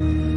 My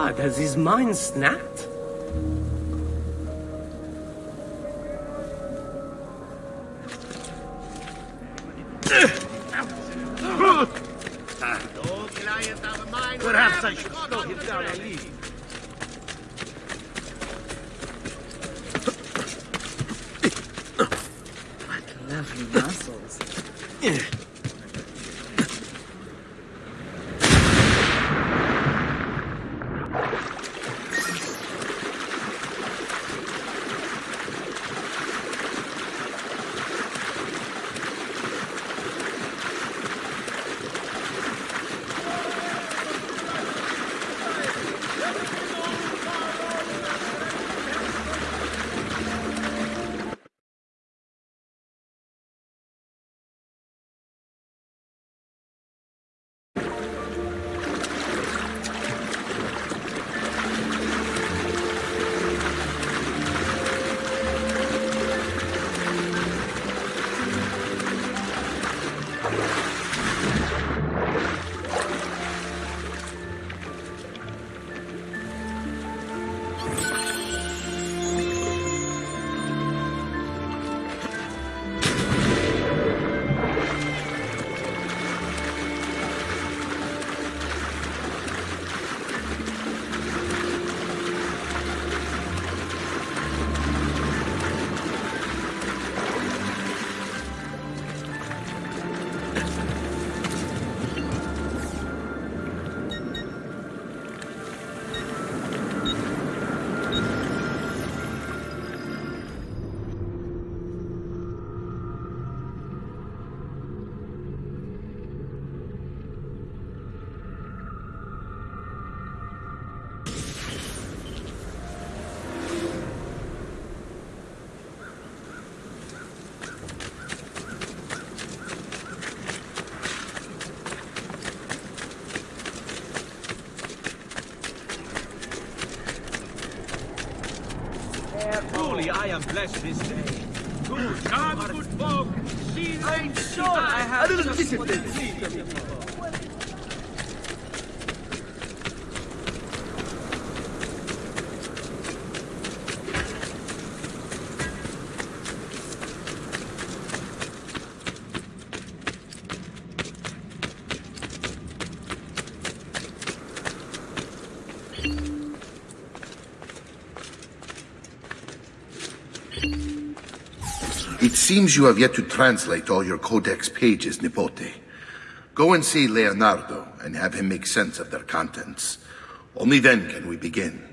Ah, god, has his mind snapped? Truly, I am blessed this day. Good, come, good folk. See I'm sure I have A little just what discipline. you need. It seems you have yet to translate all your codex pages, Nipote. Go and see Leonardo and have him make sense of their contents. Only then can we begin.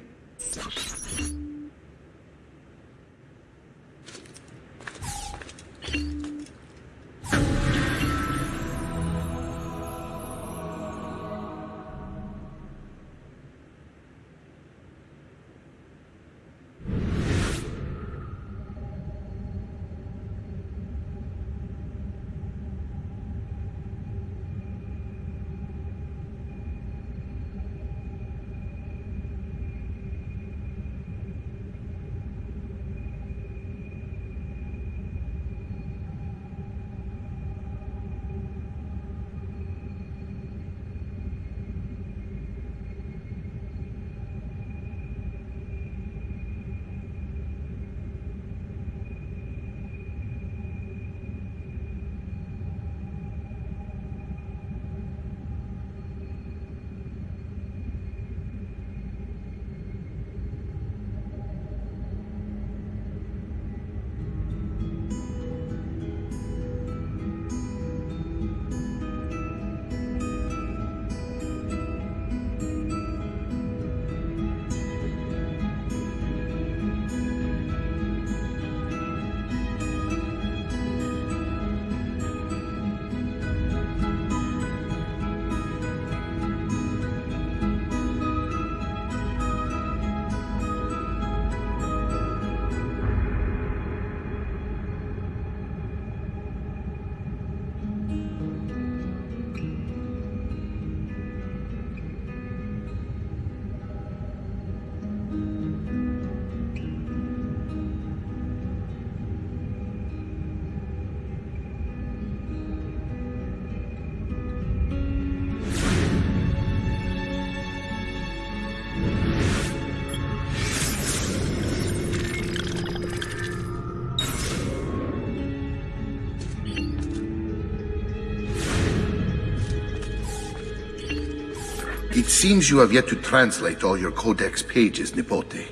It seems you have yet to translate all your codex pages, Nipote.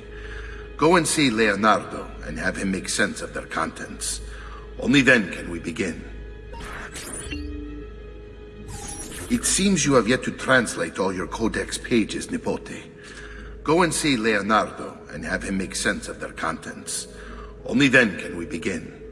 Go and see Leonardo and have him make sense of their contents. Only then can we begin. It seems you have yet to translate all your codex pages, Nipote. Go and see Leonardo and have him make sense of their contents. Only then can we begin.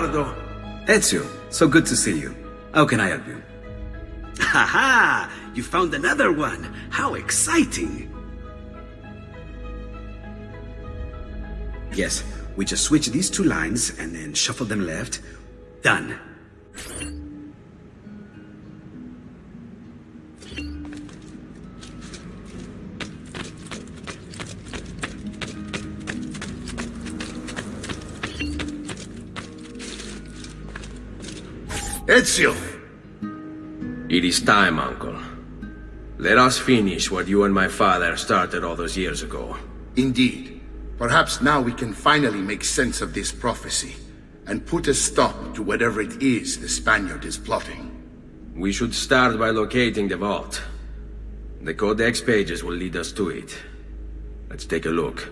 Leonardo! Ezio, so good to see you. How can I help you? Haha! You found another one! How exciting! Yes, we just switch these two lines and then shuffle them left. Done. Ezio! It is time, Uncle. Let us finish what you and my father started all those years ago. Indeed. Perhaps now we can finally make sense of this prophecy and put a stop to whatever it is the Spaniard is plotting. We should start by locating the vault. The Codex pages will lead us to it. Let's take a look.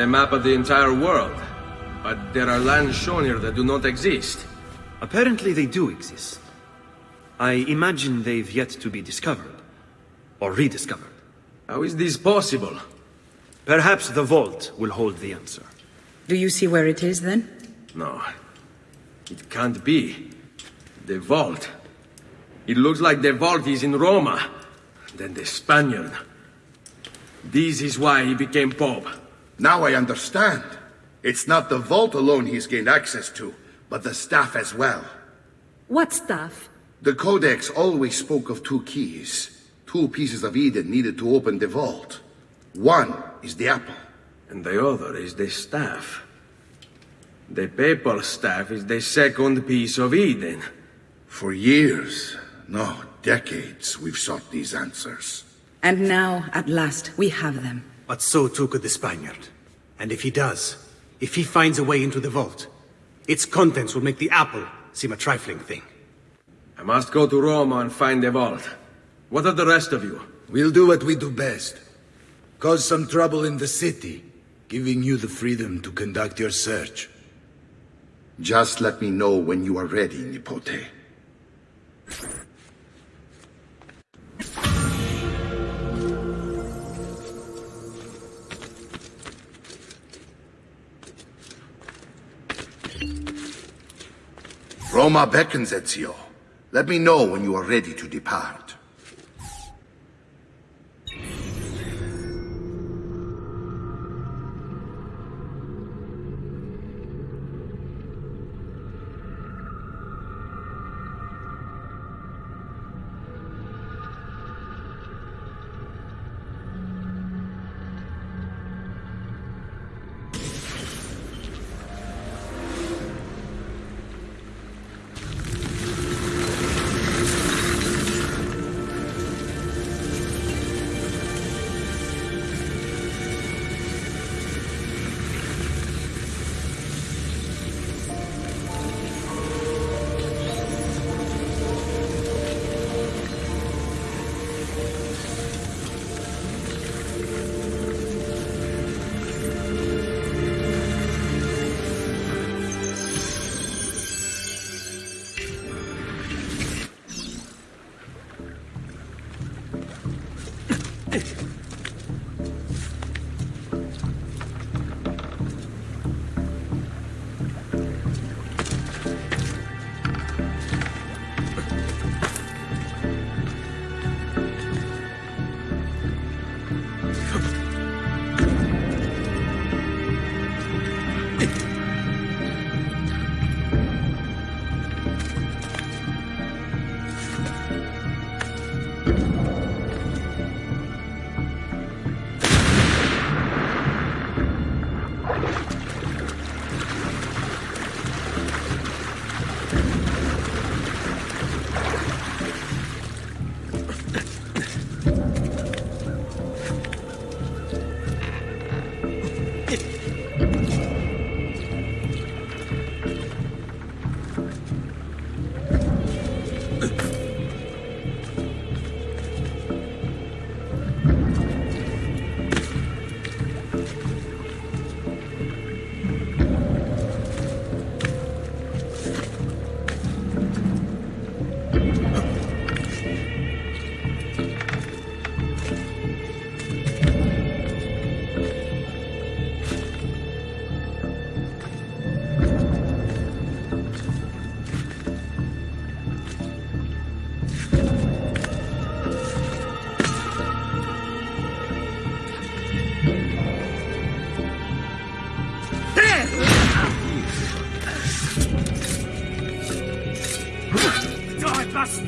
A map of the entire world. But there are lands shown here that do not exist. Apparently they do exist. I imagine they've yet to be discovered. Or rediscovered. How is this possible? Perhaps the vault will hold the answer. Do you see where it is then? No. It can't be. The vault. It looks like the vault is in Roma. Then the Spaniard. This is why he became Pope. Now I understand. It's not the vault alone he's gained access to, but the staff as well. What staff? The Codex always spoke of two keys. Two pieces of Eden needed to open the vault. One is the apple. And the other is the staff. The papal staff is the second piece of Eden. For years, no, decades, we've sought these answers. And now, at last, we have them. But so too could the Spaniard. And if he does, if he finds a way into the vault, its contents will make the apple seem a trifling thing. I must go to Roma and find the vault. What of the rest of you? We'll do what we do best. Cause some trouble in the city, giving you the freedom to conduct your search. Just let me know when you are ready, Nipote. Roma beckons, Ezio. Let me know when you are ready to depart.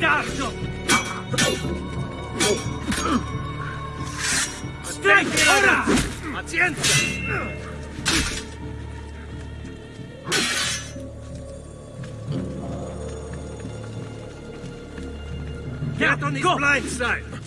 Dai, bastardo! Stringi ora! Pazienza! Get on his blind side!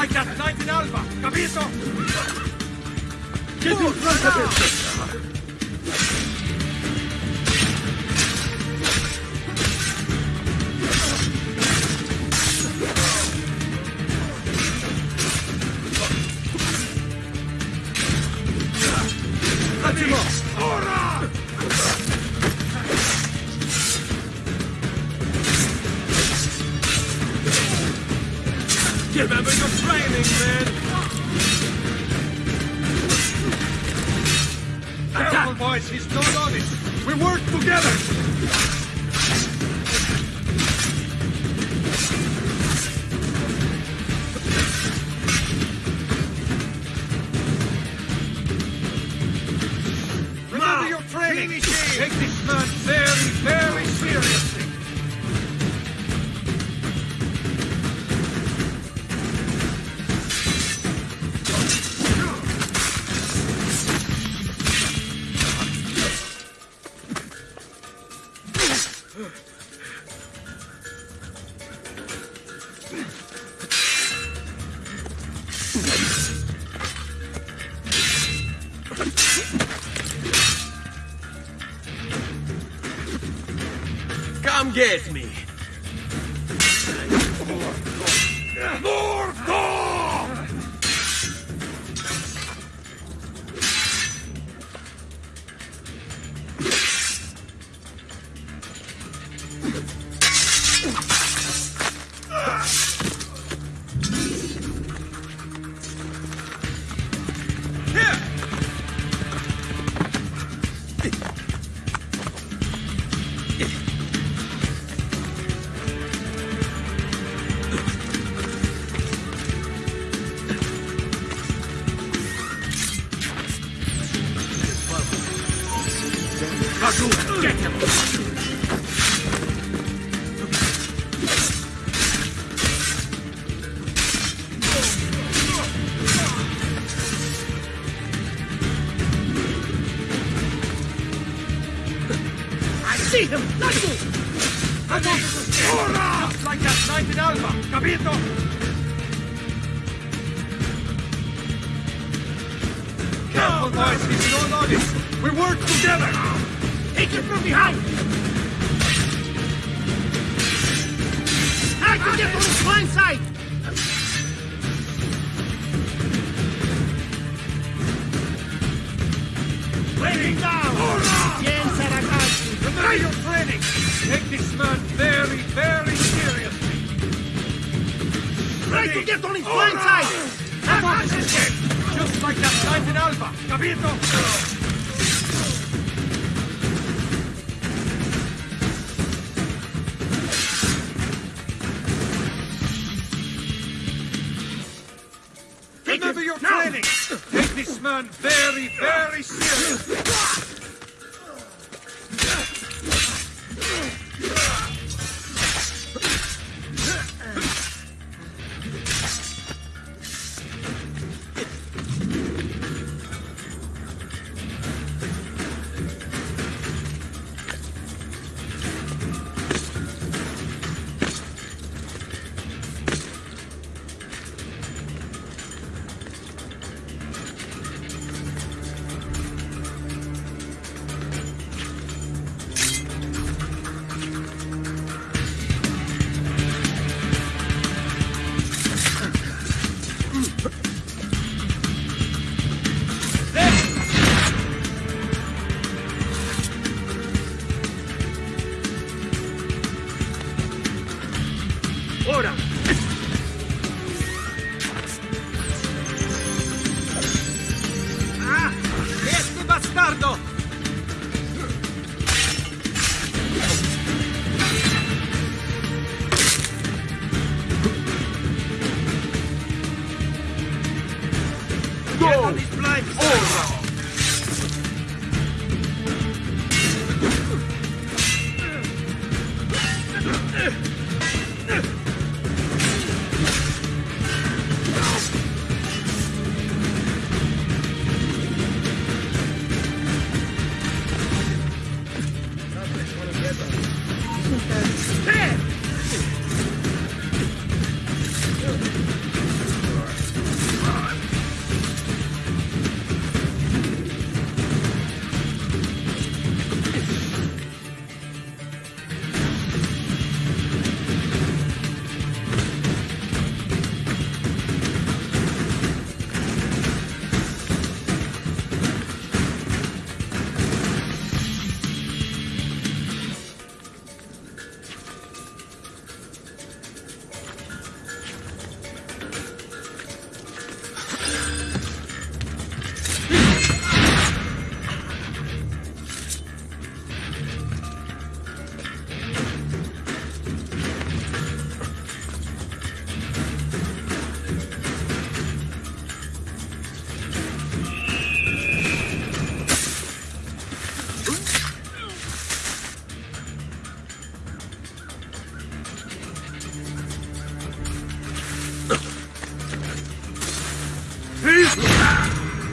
like that knight in Alba, capito? Yes,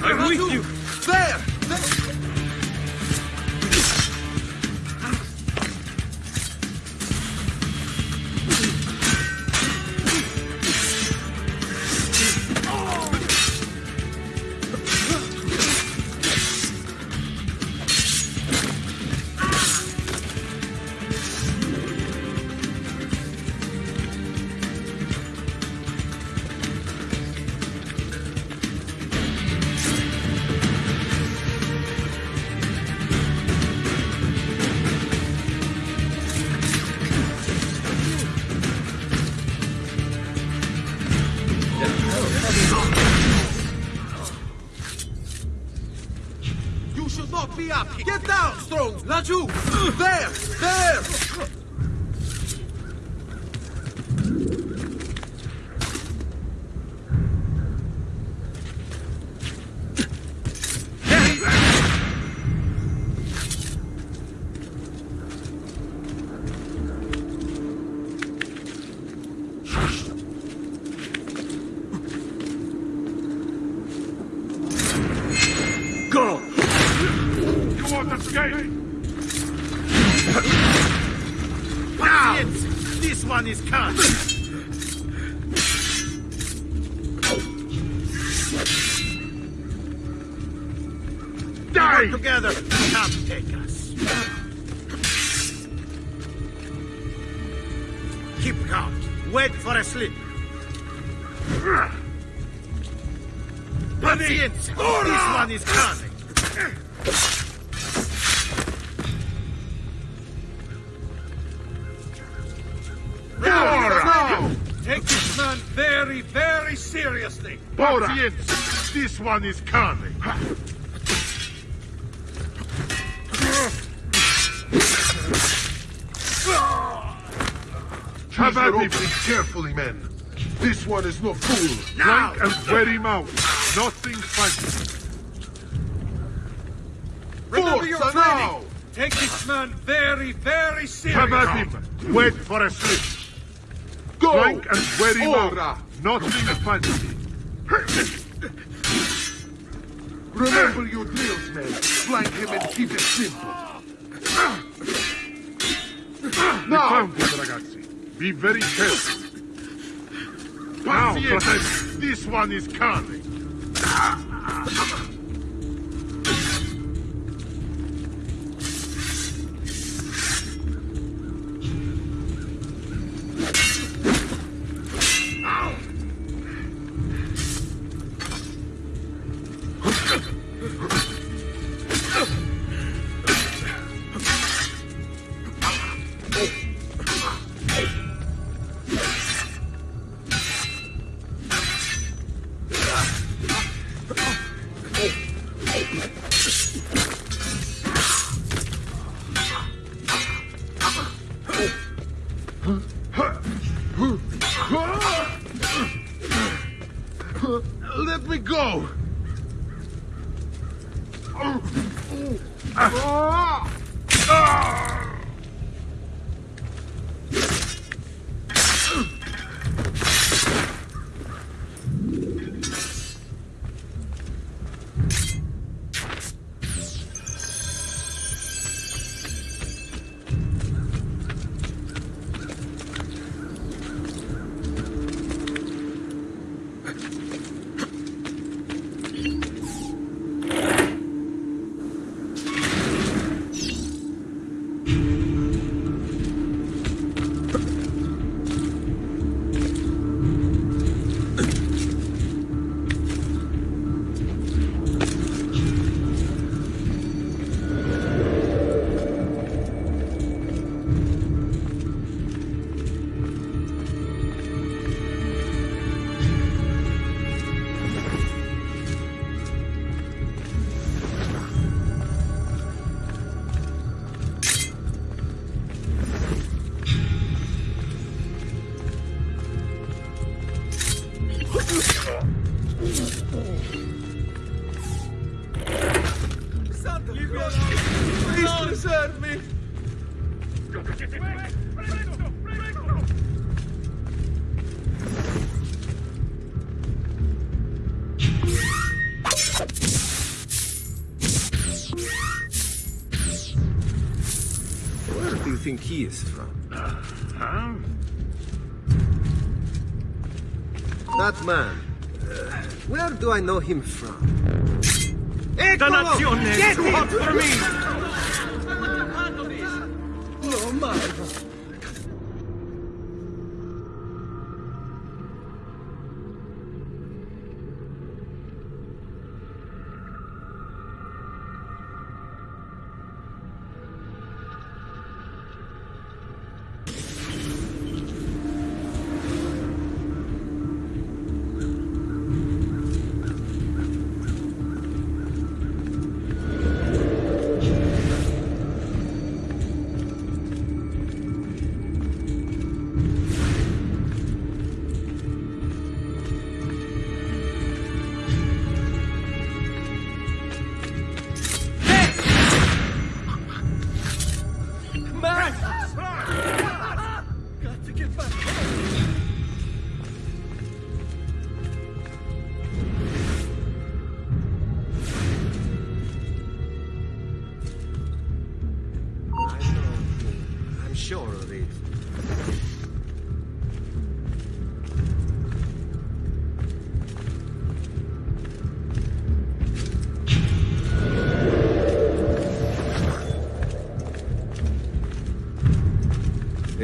I'm with you! One is coming. Have at me, carefully, men. This one is no fool. Now! Flank and wear him out. Nothing fancy. Remember your training! now! Take this man very, very seriously! Come at him! Wait for a slip! Go! Flank and very Ora! well. Nothing fancy. Remember your drills, man. Flank him and keep it simple. We found him, ragazzi. Be very careful. Now, this one is Carly. Man. Uh, where do I know him from? Dannazione! Get Too him! hot for me!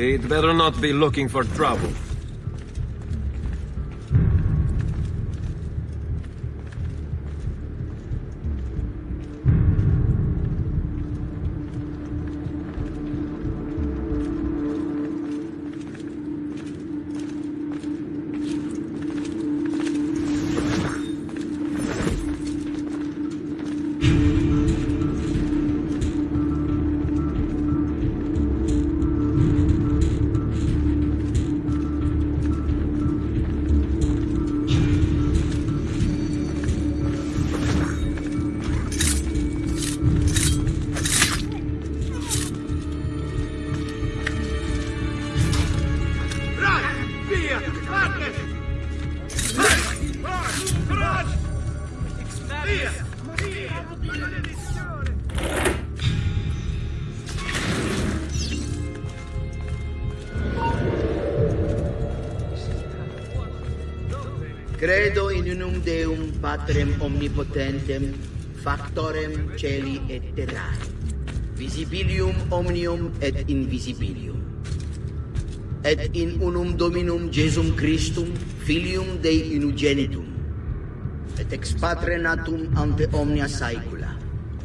He'd better not be looking for trouble. patrem omnipotentem, factorem celi et terrae, visibilium omnium et invisibilium. Et in unum Dominum Jesum Christum, filium Dei unigenitum et ex patre natum ante omnia saecula,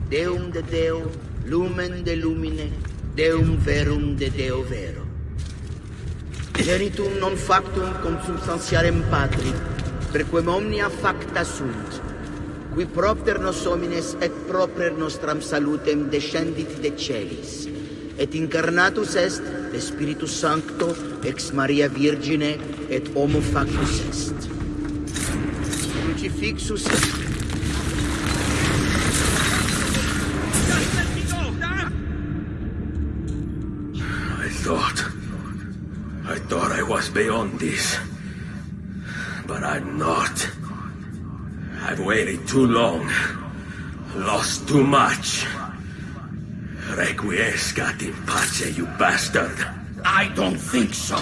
Deum de Deo, lumen de lumine, Deum verum de Deo vero. Genitum non factum consubstantiarem patri, per quem omnia facta sunt, qui propter nos homines et proper nostram salutem descendit de celis, et incarnatus est de Spiritus Sancto ex Maria Virgine et homo factus est. Crucifixus est. I thought... I thought I was beyond this. Waited too long. Lost too much. Requiescat in pace, you bastard. I don't think so.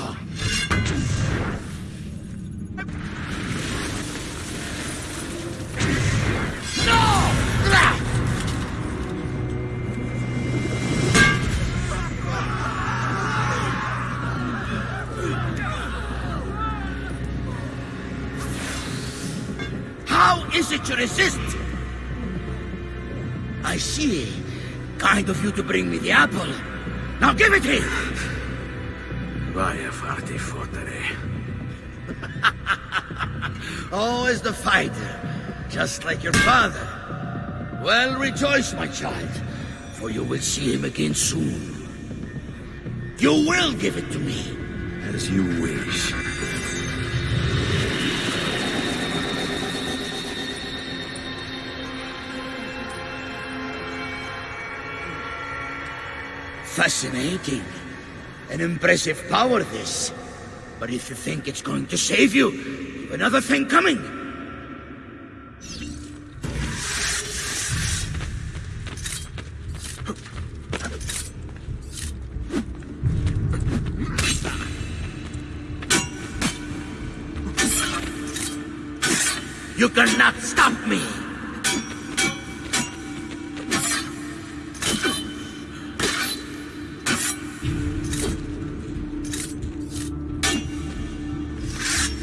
You to bring me the apple. Now give it here. Vaya farti fottere. Always the fighter, just like your father. Well, rejoice, my child, for you will see him again soon. You will give it to me. As you wish. Fascinating. An impressive power, this. But if you think it's going to save you, you've another thing coming.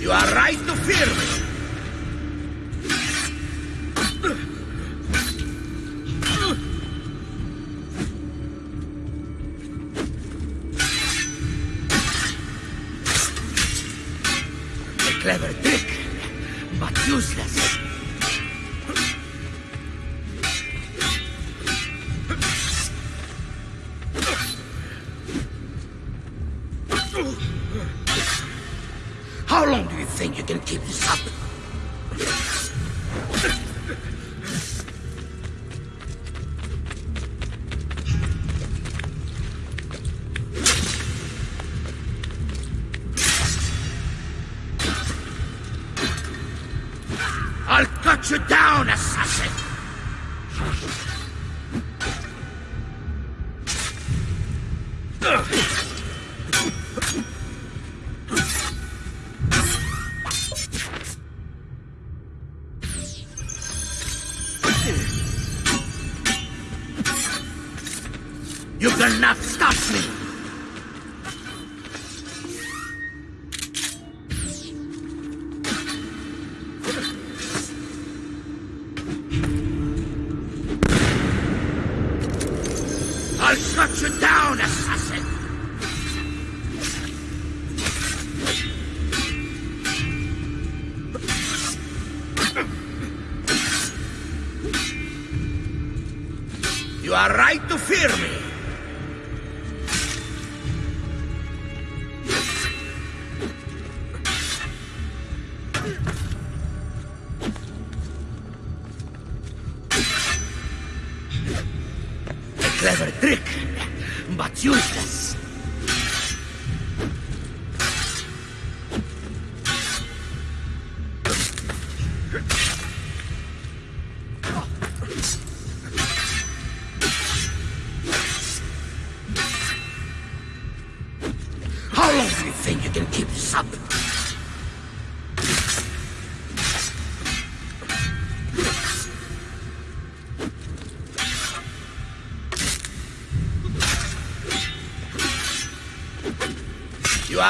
You are right to fear me.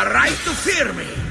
Right to fear me.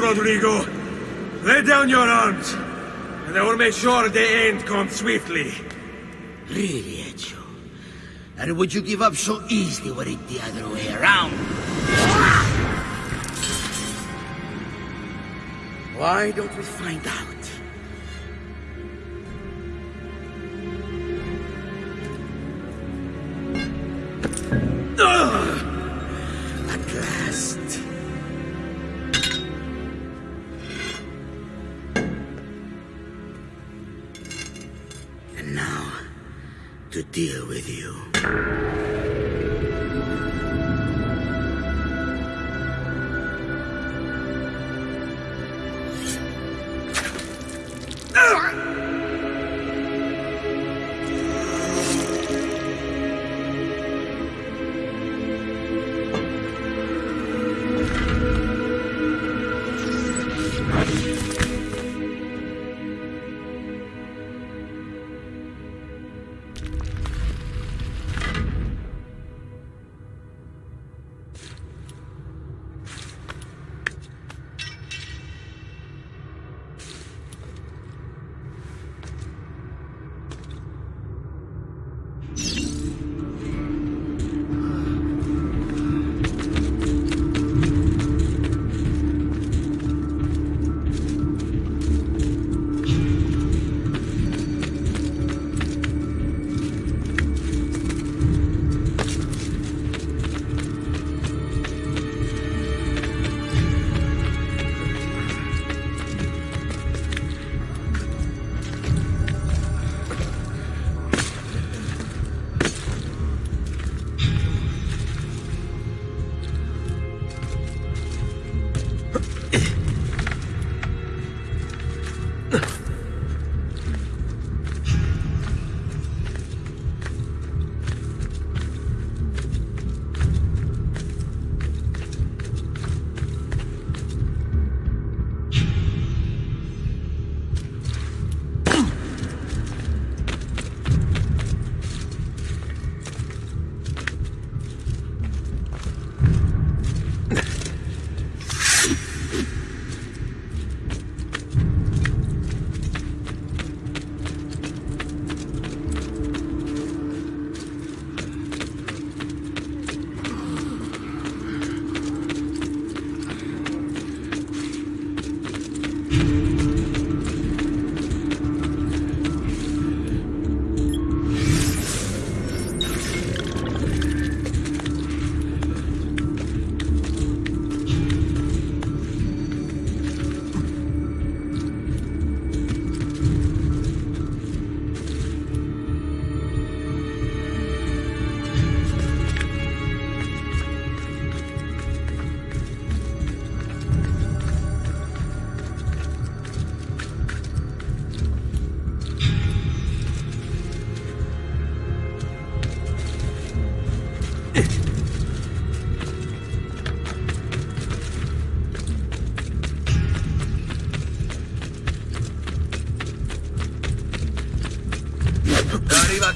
Rodrigo. Lay down your arms, and I will make sure the end comes swiftly. Really, Ezio? And would you give up so easily were it the other way around? Why don't we find out? At last. To deal with you.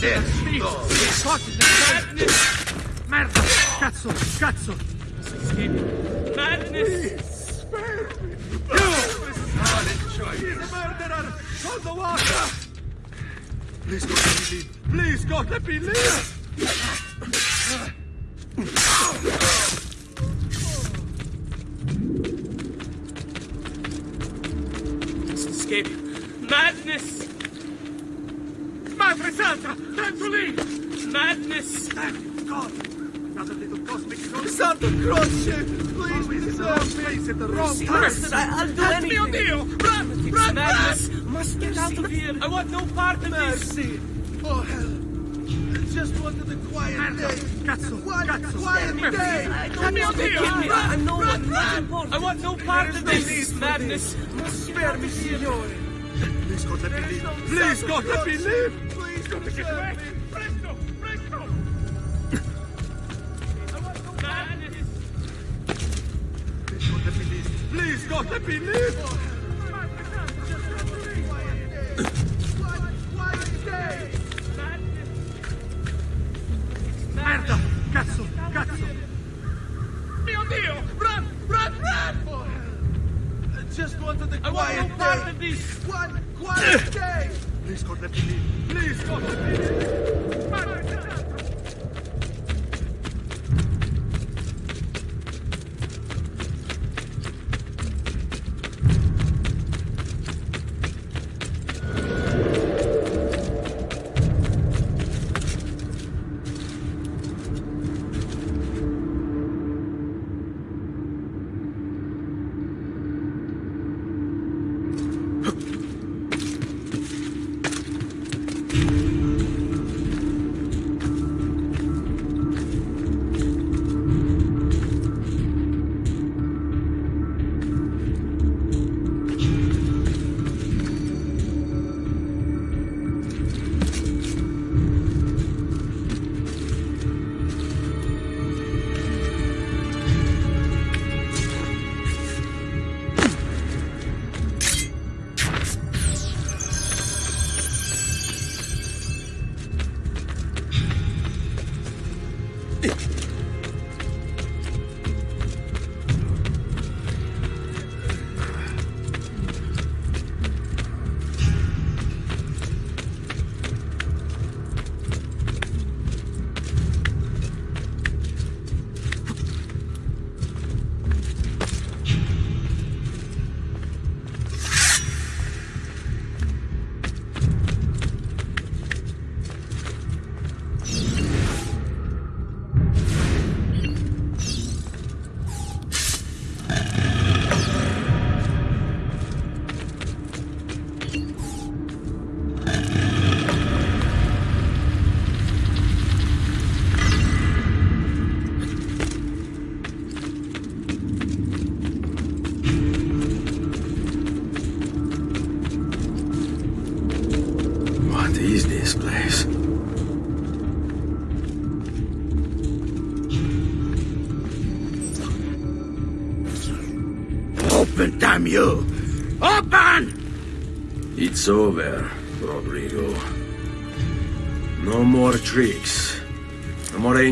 Adesso! Madness! Merda! Cazzo! Cazzo! Madness! He's a murderer! Hold the water! Please God, let me leave! Please God, let me leave! Want no part of this. Mercy! Oh, hell! I just wanted a quiet Merda! day! Cazzo! Quiet, Cazzo! quiet Merda. day! I Help don't me, want to Dio! kill me. Run! I know Run! what's Run! important. I want no part of There's no need this for madness. Must get out Spare me, of here. signore! Please God, let me leave! no Please Santa God, let me Claus. leave! Please Got to get preserve away! me. Presto! Presto! Madness. Please God, let me leave! Please God, let me leave! I want no part of this. One quiet day! Please God, let me leave! Please God, let me leave!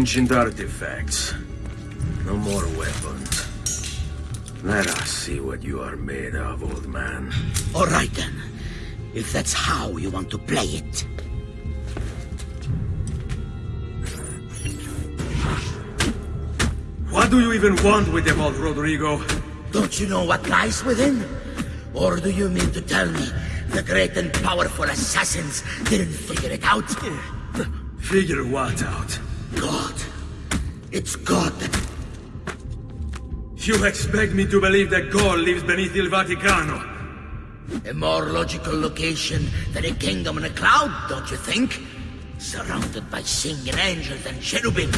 Ancient artifacts. No more weapons. Let us see what you are made of, old man. All right then. If that's how you want to play it. What do you even want with them all, Rodrigo? Don't you know what lies within? Or do you mean to tell me the great and powerful assassins didn't figure it out? Figure what out? It's God You expect me to believe that God lives beneath Il Vaticano? A more logical location than a kingdom in a cloud, don't you think? Surrounded by singing angels and cherubim.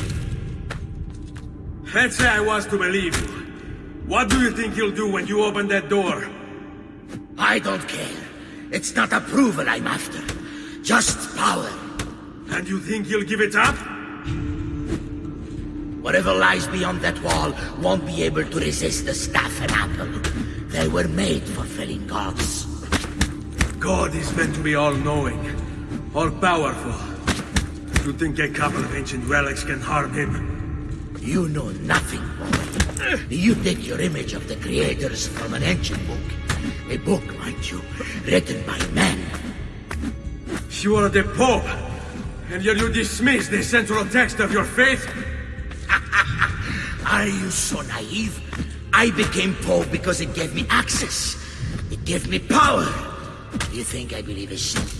Let's say I was to believe you. What do you think he'll do when you open that door? I don't care. It's not approval I'm after. Just power. And you think he'll give it up? Whatever lies beyond that wall won't be able to resist the staff and apple. They were made for felling gods. God is meant to be all-knowing, all-powerful. You think a couple of ancient relics can harm him? You know nothing. You take your image of the creators from an ancient book. A book, mind you, written by men. You are the Pope, and yet you dismiss the central text of your faith? Are you so naive? I became Pope because it gave me access. It gave me power. You think I believe a shit?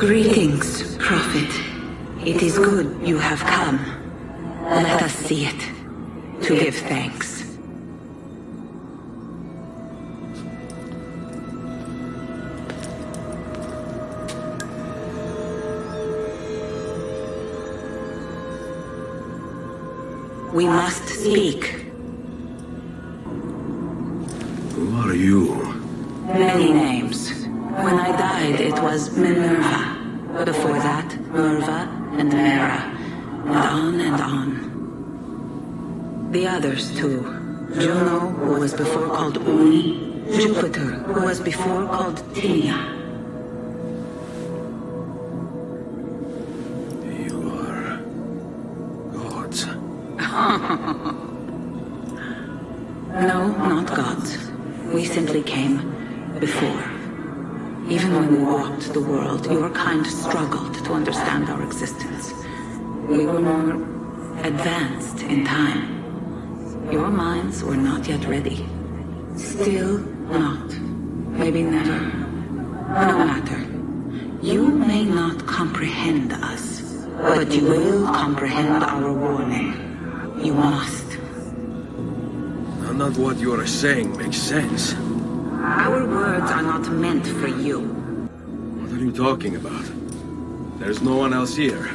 Greetings, Prophet. It is good you have come. Let us see it, to give thanks. We must speak. Before. Even when we walked the world, your kind struggled to understand our existence. We were more advanced in time. Your minds were not yet ready. Still not. Maybe never. No matter. You may not comprehend us, but you will comprehend our warning. You must. None of what you are saying makes sense. Our words are not meant for you. What are you talking about? There's no one else here.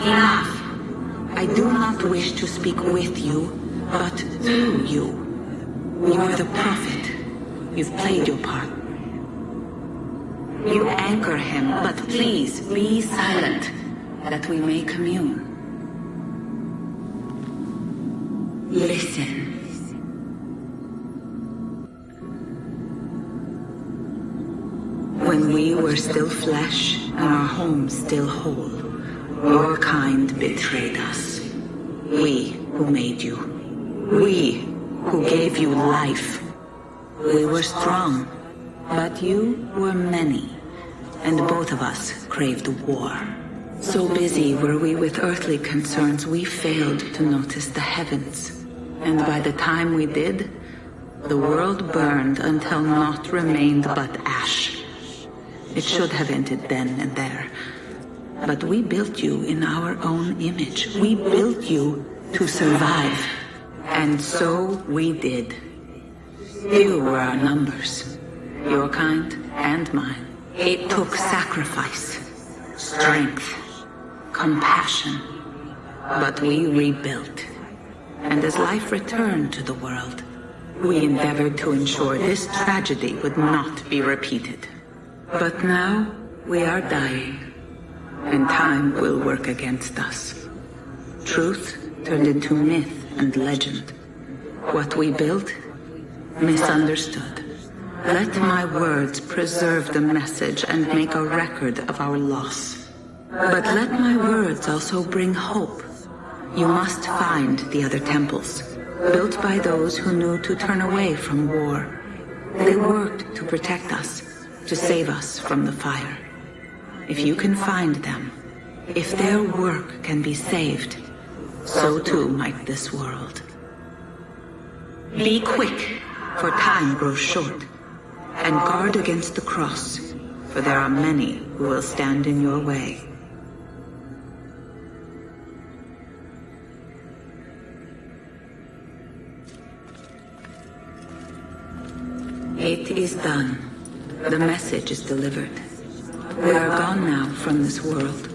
Enough. I do not wish to speak with you, but through you. You are the prophet. You've played your part. You anchor him, but please be silent, that we may commune. Listen. Were still flesh and our home still whole, your kind betrayed us. We who made you. We who gave you life. We were strong, but you were many, and both of us craved war. So busy were we with earthly concerns, we failed to notice the heavens. And by the time we did, the world burned until naught remained but ash. It should have ended then and there. But we built you in our own image. We built you to survive. And so we did. You were our numbers. Your kind and mine. It took sacrifice, strength, compassion. But we rebuilt. And as life returned to the world, we endeavored to ensure this tragedy would not be repeated. But now, we are dying. And time will work against us. Truth turned into myth and legend. What we built, misunderstood. Let my words preserve the message and make a record of our loss. But let my words also bring hope. You must find the other temples, built by those who knew to turn away from war. They worked to protect us, to save us from the fire. If you can find them, if their work can be saved, so too might this world. Be quick, for time grows short, and guard against the cross, for there are many who will stand in your way. It is done. The message is delivered. We are gone now from this world.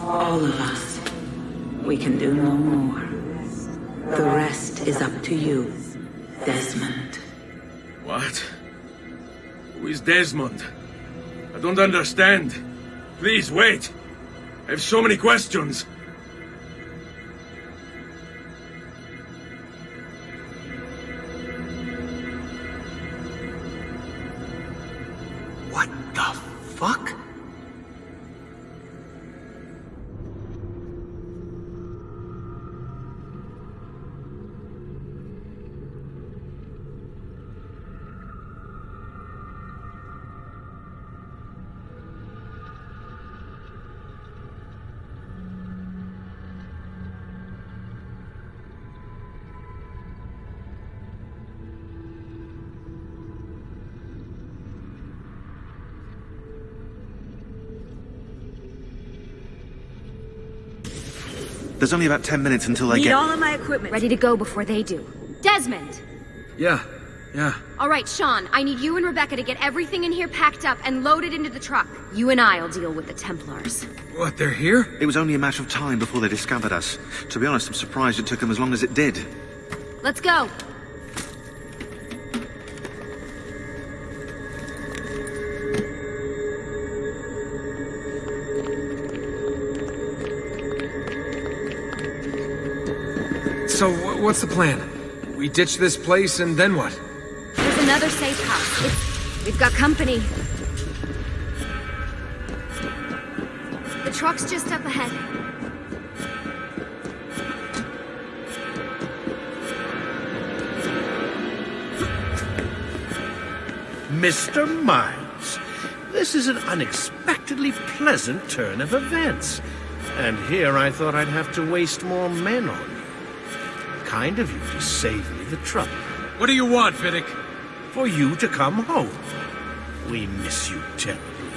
All of us. We can do no more. The rest is up to you, Desmond. What? Who is Desmond? I don't understand. Please, wait. I have so many questions. There's only about ten minutes until I Need get... all of my equipment. Ready to go before they do. Desmond! Yeah, yeah. All right, Shaun, I need you and Rebecca to get everything in here packed up and loaded into the truck. You and I'll deal with the Templars. What, they're here? It was only a matter of time before they discovered us. To be honest, I'm surprised it took them as long as it did. Let's go. What's the plan? We ditch this place and then what? There's another safe house. It's... We've got company. The truck's just up ahead. Mr. Miles, this is an unexpectedly pleasant turn of events. And here I thought I'd have to waste more men on you. Kind of you to save me the trouble. What do you want, Vidic? For you to come home. We miss you terribly.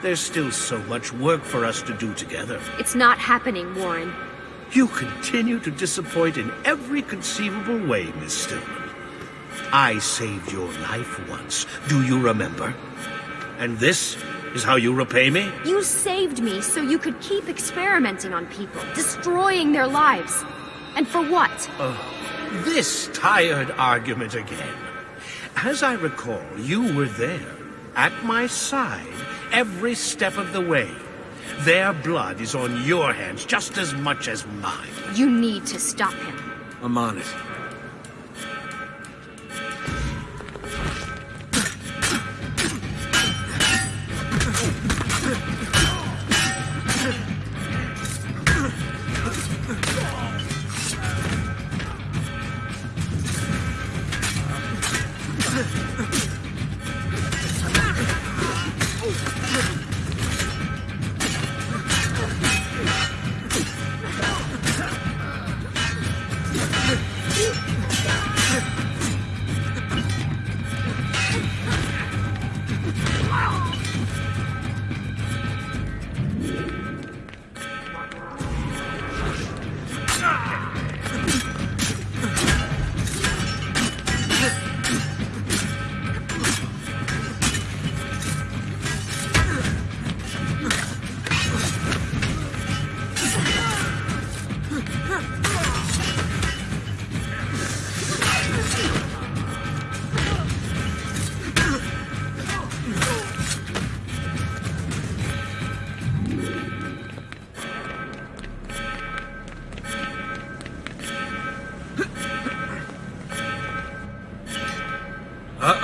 There's still so much work for us to do together. It's not happening, Warren. You continue to disappoint in every conceivable way, Miss Stillman. I saved your life once. Do you remember? And this is how you repay me? You saved me so you could keep experimenting on people, destroying their lives. And for what? Oh, This tired argument again. As I recall, you were there, at my side, every step of the way. Their blood is on your hands just as much as mine. You need to stop him. I'm on it.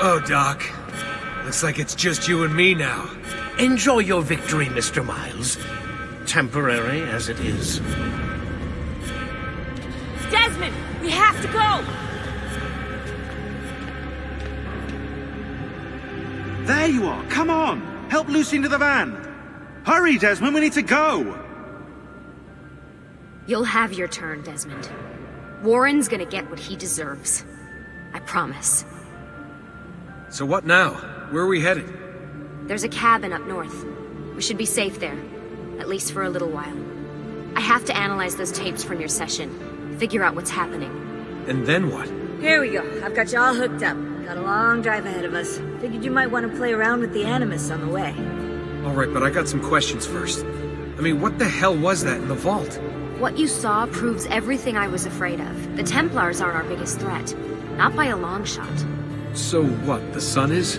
Oh, Doc. Looks like it's just you and me now. Enjoy your victory, Mr. Miles. Temporary as it is. Desmond, we have to go! There you are. Come on. Help Lucy into the van. Hurry, Desmond. We need to go. You'll have your turn, Desmond. Warren's gonna get what he deserves. I promise. So what now? Where are we headed? There's a cabin up north. We should be safe there. At least for a little while. I have to analyze those tapes from your session. Figure out what's happening. And then what? Here we go. I've got you all hooked up. Got a long drive ahead of us. Figured you might want to play around with the Animus on the way. Alright, but I got some questions first. I mean, what the hell was that in the vault? What you saw proves everything I was afraid of. The Templars aren't our biggest threat. Not by a long shot. So what, the sun is?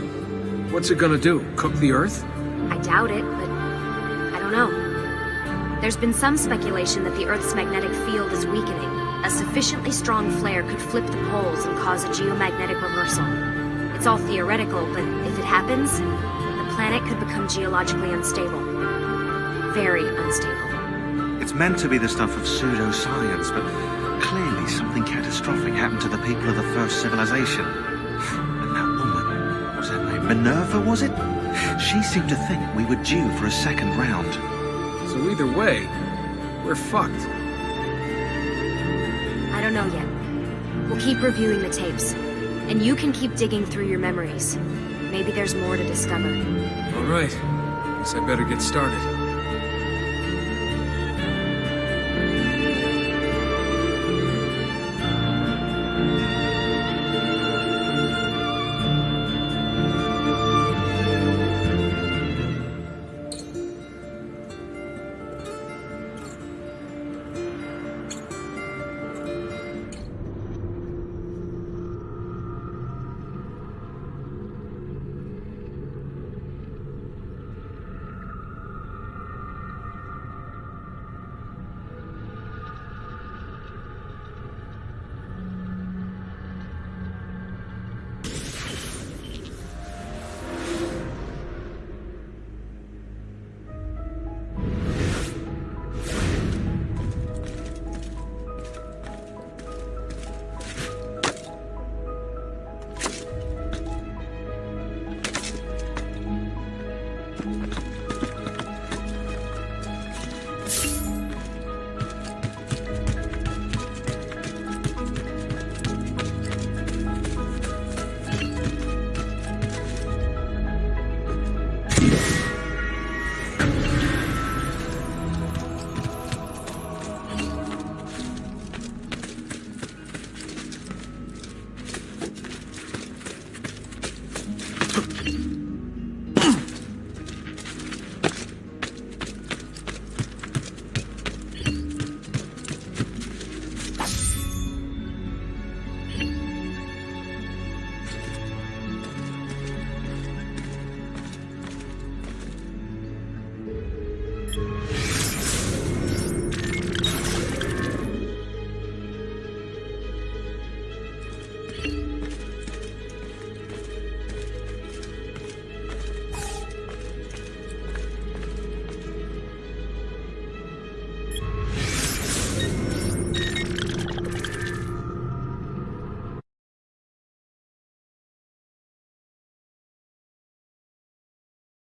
What's it gonna do? Cook the Earth? I doubt it, but I don't know. There's been some speculation that the Earth's magnetic field is weakening. A sufficiently strong flare could flip the poles and cause a geomagnetic reversal. It's all theoretical, but if it happens, the planet could become geologically unstable. Very unstable. It's meant to be the stuff of pseudoscience, but clearly something catastrophic happened to the people of the first civilization. Minerva, was it? She seemed to think we were due for a second round. So either way, we're fucked. I don't know yet. We'll keep reviewing the tapes. And you can keep digging through your memories. Maybe there's more to discover. Alright. Guess I better get started.